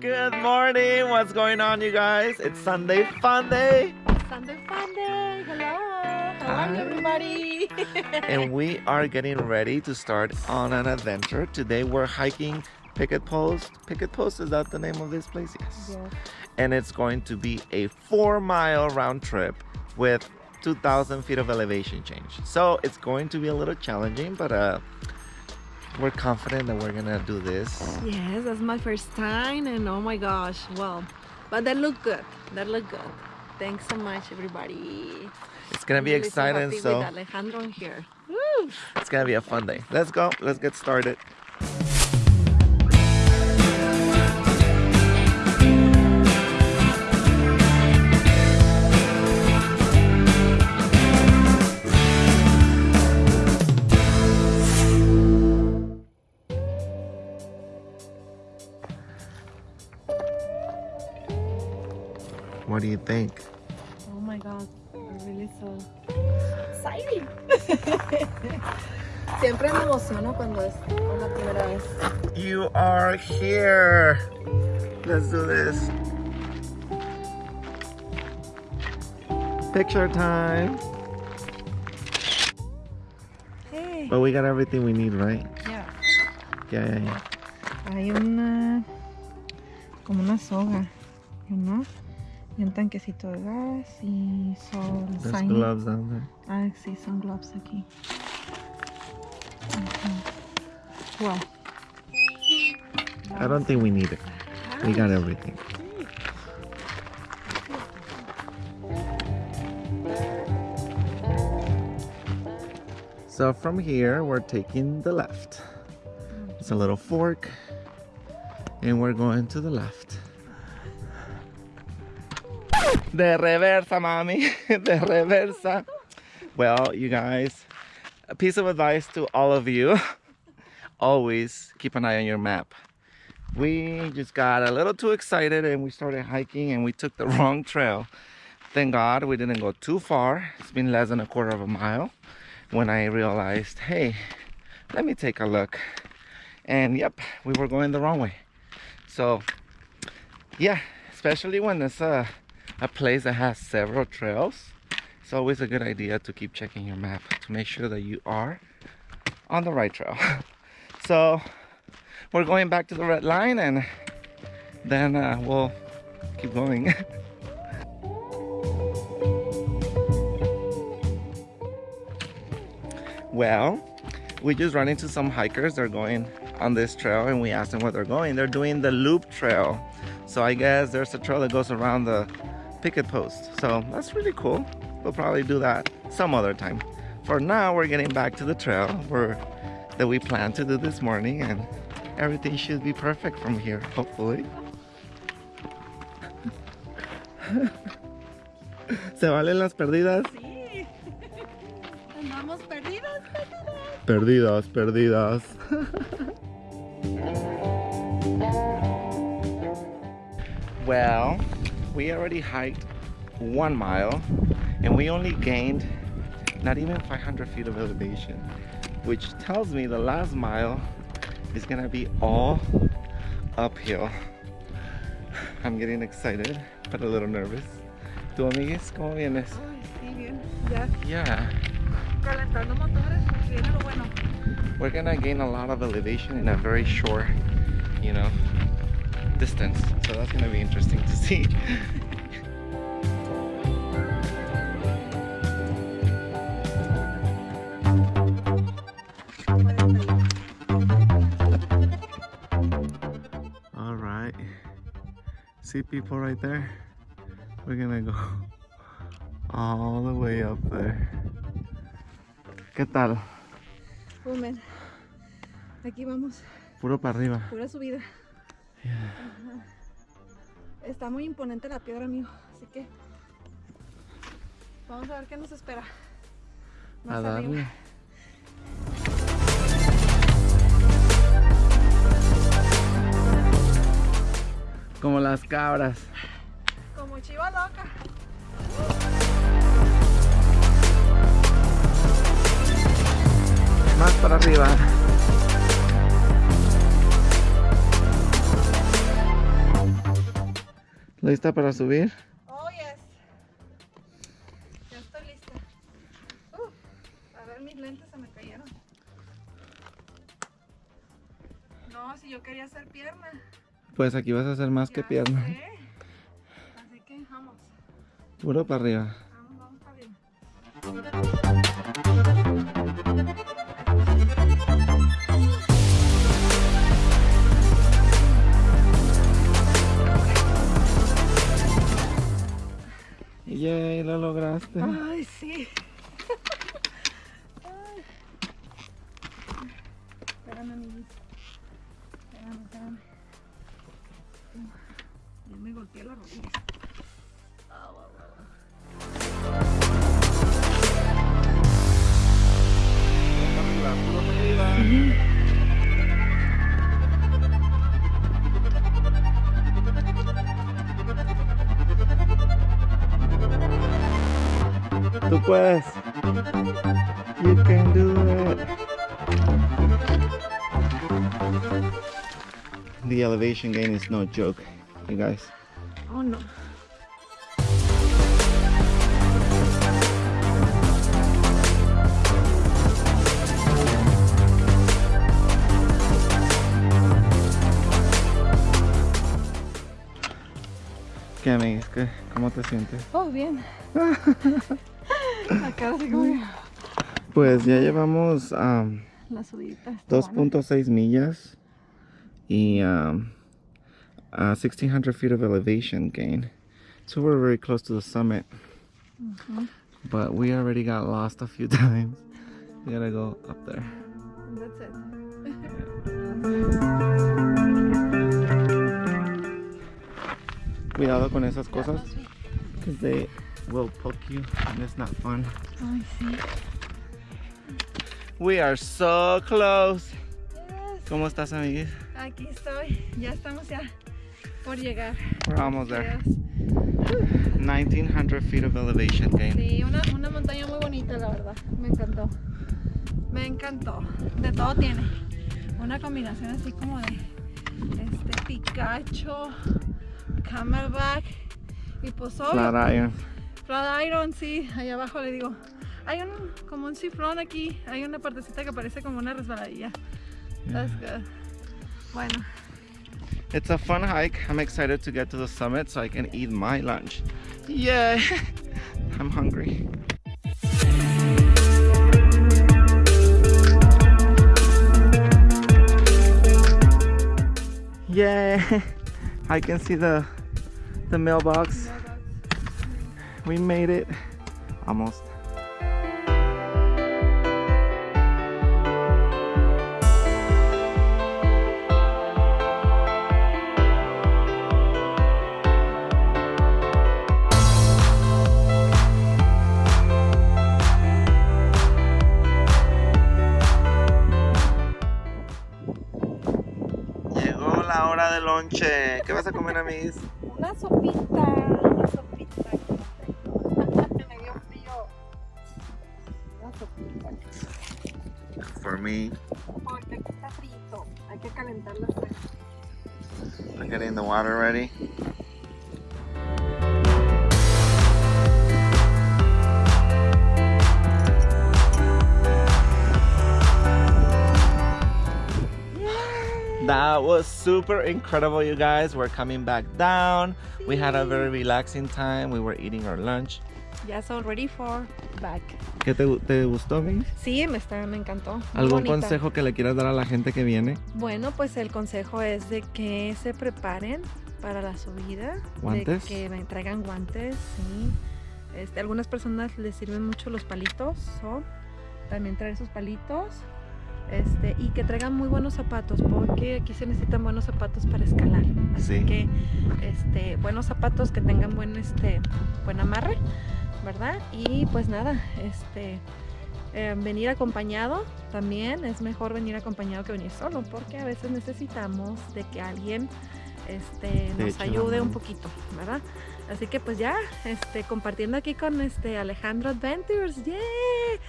Good morning. What's going on, you guys? It's Sunday Fun Day. Sunday Fun Day. Hello. Hello, everybody. and we are getting ready to start on an adventure. Today we're hiking Picket Post. Picket Post, is that the name of this place? Yes. Yes. And it's going to be a four mile round trip with 2,000 feet of elevation change. So it's going to be a little challenging, but uh, we're confident that we're gonna do this. Yes, that's my first time, and oh my gosh, well, but that looked good. That looked good. Thanks so much, everybody. It's gonna I'm be really exciting, so with Alejandro here. Woo! it's gonna be a fun day. Let's go. Let's get started. Think? Oh my God, I'm really so exciting. Siempre me emociono cuando es la primera vez. You are here. Let's do this. Picture time. Hey. But we got everything we need, right? Yeah. Yeah, yeah, yeah. Hay una como una soga, ¿no? Y un tanquecito de gas y son There's sign- gloves down there. Ah, sí, son gloves aquí. Ujú. Wow. I don't think we need it. We got everything. So from here, we're taking the left. It's a little fork, and we're going to the left. De reversa, mami. De reversa. Well, you guys, a piece of advice to all of you always keep an eye on your map. We just got a little too excited and we started hiking and we took the wrong trail. Thank God we didn't go too far. It's been less than a quarter of a mile when I realized, hey, let me take a look. And yep, we were going the wrong way. So, yeah, especially when it's a, a place that has several trails, it's always a good idea to keep checking your map to make sure that you are on the right trail. so, we're going back to the red line and then uh, we'll keep going. well, we just ran into some hikers. They're going on this trail and we asked them where they're going. They're doing the loop trail. So I guess there's a trail that goes around the picket post. So that's really cool. We'll probably do that some other time. For now, we're getting back to the trail where, that we planned to do this morning and everything should be perfect from here, hopefully. ¿Se valen las perdidas? Sí. Andamos perdidos, Perdidas, perdidos. perdidas. well, we already hiked one mile and we only gained not even 500 feet of elevation, which tells me the last mile is gonna be all uphill. I'm getting excited, but a little nervous. ¿Tú, amigues, cómo vienes? Sí, bien. Ya Yeah. calentando motores, viene lo bueno. we're gonna gain a lot of elevation in a very short you know distance. So that's gonna be interesting to see. All right. See people right there we're gonna go all the way up there. ¿Qué tal? Aquí vamos, Puro para arriba. pura subida. Está muy imponente la piedra, amigo. Así que vamos a ver qué nos espera. Más A darle. arriba. Como las cabras. Como chiva loca. Más para arriba. ¿Lista para subir? Oh, yes. Ya estoy lista. Uh, a ver, mis lentes se me cayeron. No, si yo quería hacer pierna. Pues aquí vas a hacer más que Ya pierna. sé. Así que vamos. Puro para arriba. Vamos, vamos para arriba. Lograste. Ay, sí. Ay. Espérame, amiguito. Espérame, espérame. Ya me golpeé la rodilla. Puedes. You can do it. The elevation gain is no joke, you guys. Oh, no. ¿Qué, amigos? ¿Qué? ¿Cómo te sientes? Oh, bien. Pues ya llevamos um, está buena. 2.6 millas y um, uh, 1600 feet of elevation gain. So we're very close to the summit. But we already got lost a few times. We gotta go up there. That's it. Cuidado con esas cosas, because they will poke you and it's not fun. We are so close. Yes. ¿Cómo estás, amiguis? Aquí estoy. Ya estamos ya por llegar. We're almost there. Yes. 1900 feet of elevation gain. Sí, una, una montaña muy bonita, la verdad. Me encantó. Me encantó. De todo tiene. Una combinación así como de este Pikachu, Camelback y pues obvio, Flat iron. Iron, sí, ahí abajo le digo. Hay un como un cifrón aquí, hay una partecita que parece como una resbaladilla. That's mm. good. Bueno, It's a fun hike. I'm excited to get to the summit so I can eat my lunch. Yay! I'm hungry. Yay! I can see the the mailbox. We made it. Almost. Llegó la hora del lonche. ¿Qué vas a comer, amigos? una sopita, una sopita. Calentarlo. pues. I'm getting the water ready. That was super incredible, you guys. We're coming back down. We had a very relaxing time. We were eating our lunch. Yes, all ready for back. ¿Qué te, te gustó, Miss? Sí, me, está, me encantó. ¿Algún bonita. consejo que le quieras dar a la gente que viene? Bueno, pues el consejo es de que se preparen para la subida. ¿Guantes? De que me traigan guantes, sí. Este, algunas personas les sirven mucho los palitos, o también traer sus palitos. Este, y que traigan muy buenos zapatos, porque aquí se necesitan buenos zapatos para escalar. Así Sí. que este, buenos zapatos que tengan buen, este, buen amarre, ¿verdad? Y pues nada, este, eh, venir acompañado también es mejor venir acompañado que venir solo, porque a veces necesitamos de que alguien este, Te nos ayude un poquito, ¿verdad? Así que pues ya, este, compartiendo aquí con este Alejandro Adventures, ¡yeah!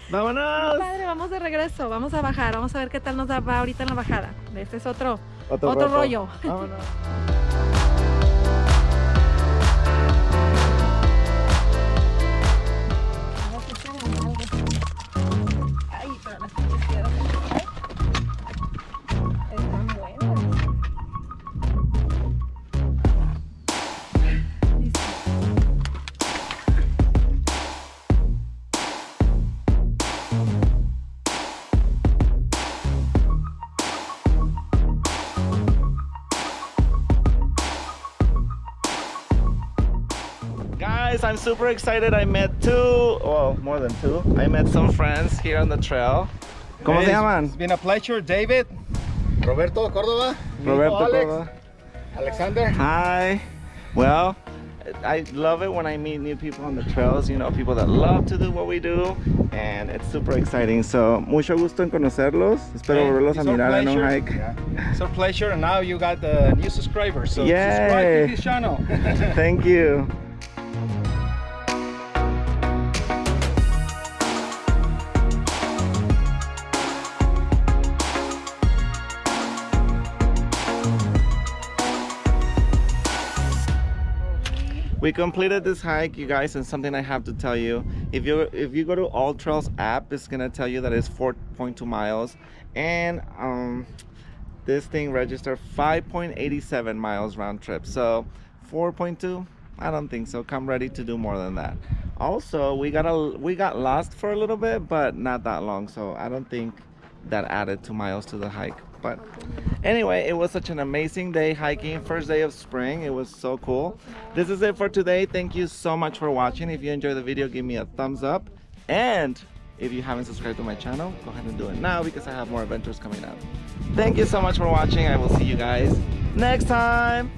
¡Vámonos! Padre, vamos de regreso, vamos a bajar, vamos a ver qué tal nos da- va ahorita en la bajada. Este es otro, otro roto. rollo. Vámonos. guys, I'm super excited. I met two, well, more than two. I met some friends here on the trail. ¿Cómo Hey, se it's- llaman? It's been a pleasure, David. Roberto Córdoba. hijo Roberto Alex, Córdoba. Alexander. Hi. Well, I love it when I meet new people on the trails, you know, people that love to do what we do, and it's super exciting. So, mucho gusto en conocerlos. Espero Hey, volverlos a mirar en un hike. Yeah. It's our pleasure, and now you got the new subscribers. So Yay. subscribe to this channel. Thank you. We completed this hike, you guys, and something I have to tell you. If you if you go to All Trails app, it's gonna tell you that it's 4.2 miles, and um, this thing registered 5.87 miles round trip. So 4.2, I don't think so. Come ready to do more than that. Also, we got a we got lost for a little bit, but not that long. So I don't think that added two miles to the hike. But anyway, it was such an amazing day hiking. First day of spring. It was so cool. This is it for today. Thank you so much for watching. If you enjoyed the video, give me a thumbs up. And if you haven't subscribed to my channel, go ahead and do it now because I have more adventures coming up. Thank you so much for watching. I will see you guys next time.